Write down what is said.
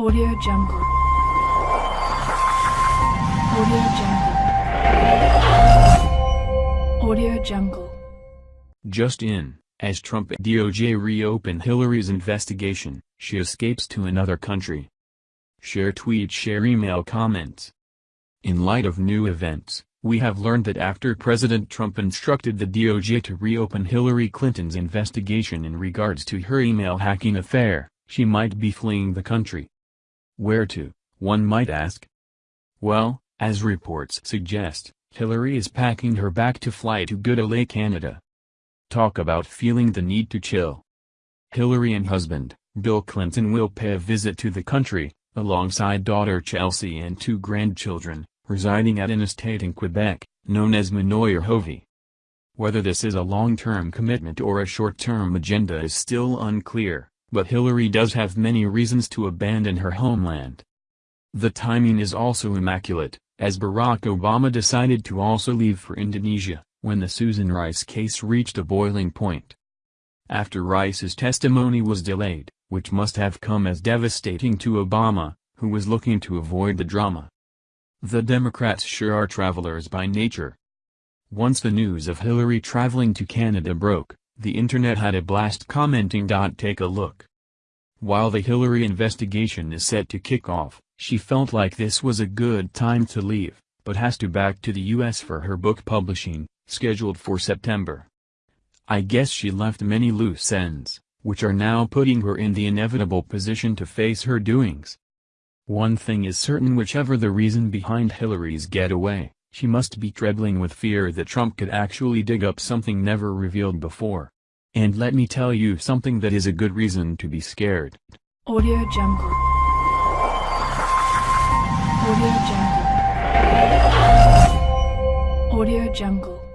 Audio Jungle. Audio Jungle. Audio Jungle. Just in, as Trump DOJ reopen Hillary's investigation, she escapes to another country. Share tweet share email comments. In light of new events, we have learned that after President Trump instructed the DOJ to reopen Hillary Clinton's investigation in regards to her email hacking affair, she might be fleeing the country. Where to, one might ask? Well, as reports suggest, Hillary is packing her bag to fly to Good Canada. Talk about feeling the need to chill. Hillary and husband, Bill Clinton will pay a visit to the country, alongside daughter Chelsea and two grandchildren, residing at an estate in Quebec, known as Manoir-Hovey. Whether this is a long-term commitment or a short-term agenda is still unclear, but Hillary does have many reasons to abandon her homeland. The timing is also immaculate, as Barack Obama decided to also leave for Indonesia, when the Susan Rice case reached a boiling point. After Rice's testimony was delayed, which must have come as devastating to Obama, who was looking to avoid the drama. The Democrats sure are travelers by nature. Once the news of Hillary traveling to Canada broke, the internet had a blast commenting. Take a look. While the Hillary investigation is set to kick off, she felt like this was a good time to leave, but has to back to the US for her book publishing, scheduled for September. I guess she left many loose ends, which are now putting her in the inevitable position to face her doings. One thing is certain whichever the reason behind Hillary's getaway, she must be trembling with fear that Trump could actually dig up something never revealed before. And let me tell you something that is a good reason to be scared. Audio Jungle. Audio Jungle. Audio Jungle.